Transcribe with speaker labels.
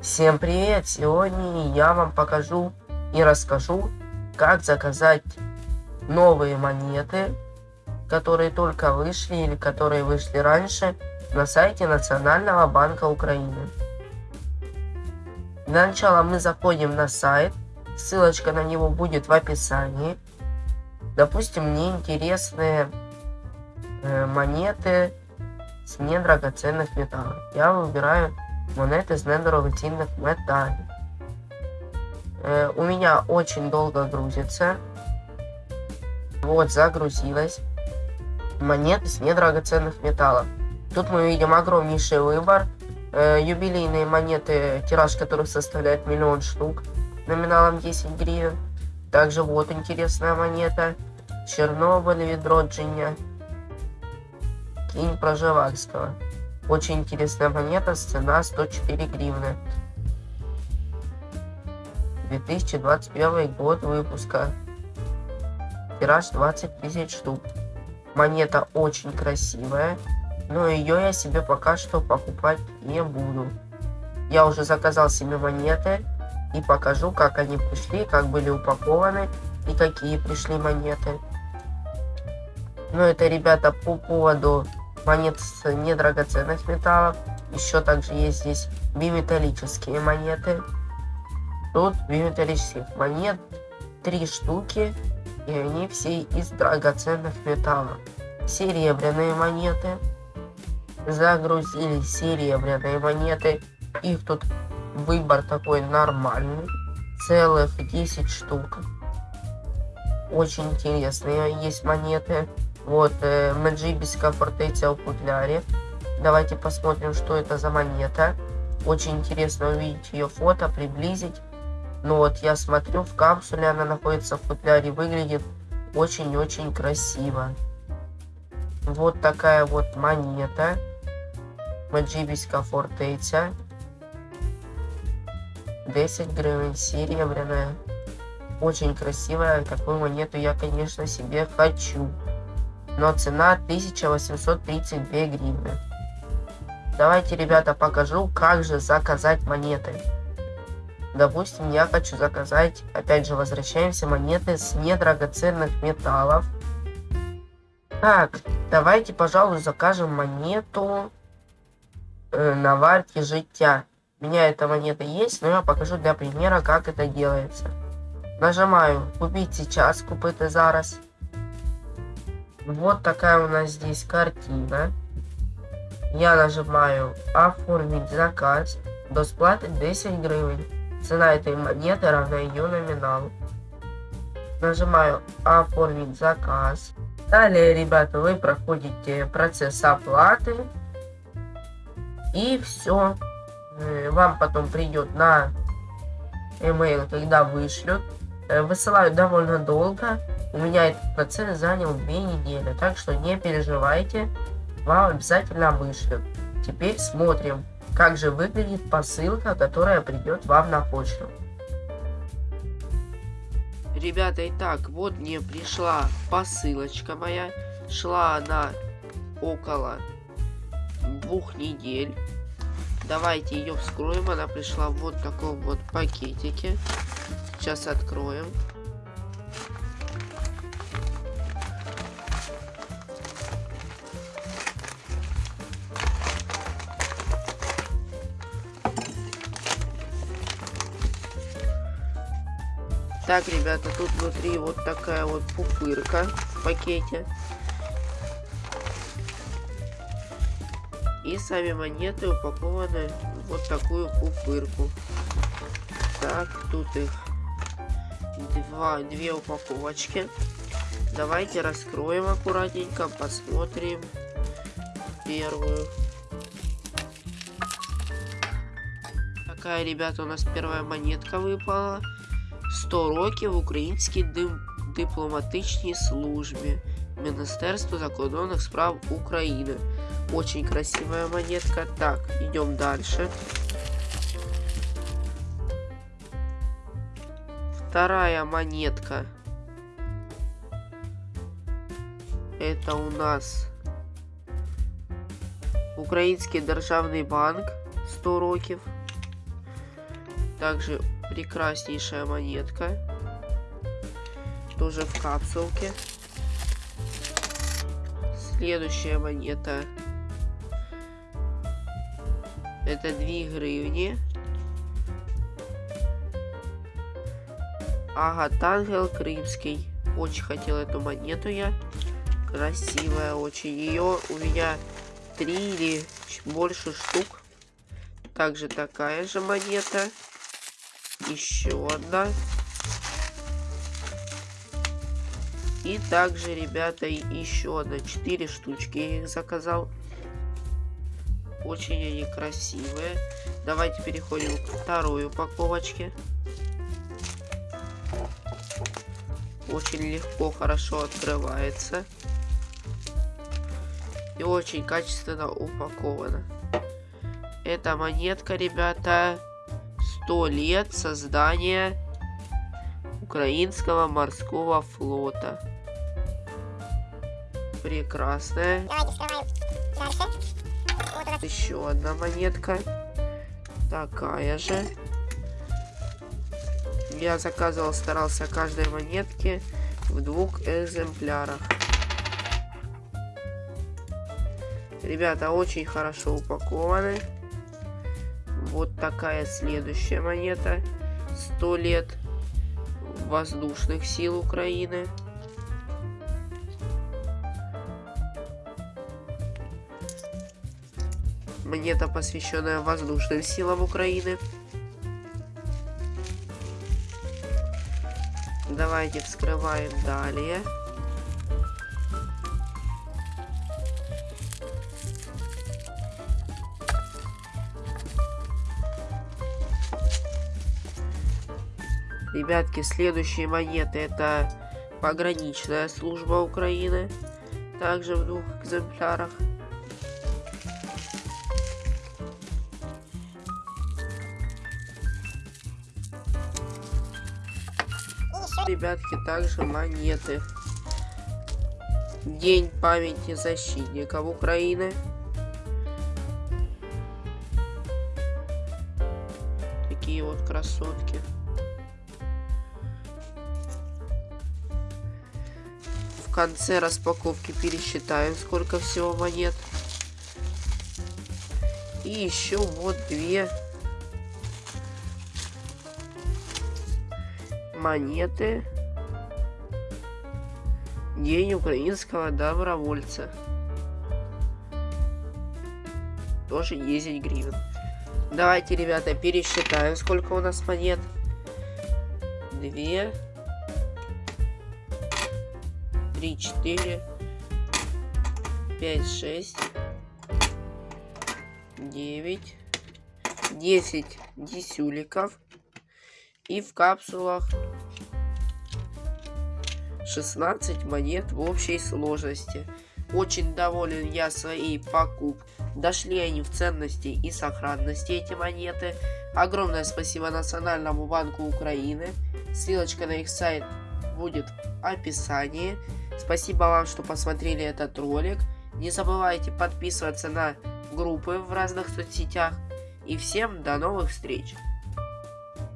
Speaker 1: Всем привет! Сегодня я вам покажу и расскажу, как заказать новые монеты, которые только вышли или которые вышли раньше на сайте Национального банка Украины. Для начала мы заходим на сайт, ссылочка на него будет в описании. Допустим, мне интересны э, монеты с недрагоценных металлов. Я выбираю монеты с недорогоценных металлов. Э, у меня очень долго грузится. Вот, загрузилась. Монеты с недрагоценных металлов. Тут мы видим огромнейший выбор. Э, юбилейные монеты, тираж которых составляет миллион штук, номиналом 10 гривен. Также вот интересная монета. Чернобыль, Видроджиня. Кинь Проживальского. Очень интересная монета, цена 104 гривны. 2021 год выпуска. Тираж 20 тысяч штук. Монета очень красивая, но ее я себе пока что покупать не буду. Я уже заказал себе монеты и покажу, как они пришли, как были упакованы и какие пришли монеты. Ну это, ребята, по поводу монет с недрагоценных металлов. Еще также есть здесь биметаллические монеты. Тут биметаллических монет три штуки, и они все из драгоценных металлов. Серебряные монеты. Загрузили серебряные монеты. Их тут выбор такой нормальный. Целых 10 штук. Очень интересные есть монеты. Вот, э, Маджибиска фортеця. Давайте посмотрим, что это за монета. Очень интересно увидеть ее фото, приблизить. Ну вот, я смотрю, в капсуле она находится в футляре, выглядит очень-очень красиво. Вот такая вот монета. Маджибиска фортеця. 10 гривен, серебряная. Очень красивая. Такую монету я, конечно, себе хочу но цена 1832 гривны. Давайте, ребята, покажу, как же заказать монеты. Допустим, я хочу заказать, опять же, возвращаемся, монеты с недрагоценных металлов. Так, давайте, пожалуй, закажем монету э, на варке життя. У меня эта монета есть, но я покажу для примера, как это делается. Нажимаю «Купить сейчас», «Купити зараз». Вот такая у нас здесь картина. Я нажимаю оформить заказ. До сплаты 10 гривен. Цена этой монеты равна ее номиналу. Нажимаю оформить заказ. Далее, ребята, вы проходите процесс оплаты. И все. Э, вам потом придет на email, когда вышлют. Э, высылают довольно долго. У меня этот процесс занял две недели, так что не переживайте, вам обязательно вышлют. Теперь смотрим, как же выглядит посылка, которая придет вам на почту. Ребята, итак, вот мне пришла посылочка моя. Шла она около двух недель. Давайте ее вскроем. Она пришла в вот таком вот пакетике. Сейчас откроем. Так, ребята, тут внутри вот такая вот пупырка в пакете. И сами монеты упакованы в вот такую пупырку. Так, тут их два, две упаковочки. Давайте раскроем аккуратненько, посмотрим первую. Такая, ребята, у нас первая монетка выпала. 100 років в українській дипломатичній службі Министерства закордонных справ Украины. Очень красивая монетка. Так, идем дальше. Вторая монетка. Это у нас Украинский державный банк 100 років. Также прекраснейшая монетка. Тоже в капсулке. Следующая монета. Это 2 гривни. Ага, Тангел Крымский. Очень хотел эту монету я. Красивая очень. Ее у меня три или больше штук. Также такая же монета. Еще одна. И также, ребята, еще одна. Четыре штучки я их заказал. Очень они красивые. Давайте переходим к второй упаковочке. Очень легко, хорошо открывается. И очень качественно упакована. Эта монетка, ребята, 100 лет создания украинского морского флота. Прекрасная. Вот еще одна монетка. Такая же. Я заказывал, старался каждой монетке в двух экземплярах. Ребята, очень хорошо упакованы. Вот такая следующая монета. 100 лет воздушных сил Украины. Монета, посвященная воздушным силам Украины. Давайте вскрываем далее. Ребятки, следующие монеты это пограничная служба Украины. Также в двух экземплярах. Ребятки, также монеты. День памяти защитников Украины. Такие вот красотки. Конце распаковки пересчитаем, сколько всего монет. И еще вот две монеты. День украинского добровольца. Тоже 10 гривен. Давайте, ребята, пересчитаем, сколько у нас монет. Две три, четыре, пять, шесть, девять, десять десюликов. И в капсулах 16 монет в общей сложности. Очень доволен я своей покупкой. Дошли они в ценности и сохранности эти монеты. Огромное спасибо Национальному банку Украины. Ссылочка на их сайт будет в описании. Спасибо вам, что посмотрели этот ролик. Не забывайте подписываться на группы в разных соцсетях. И всем до новых встреч!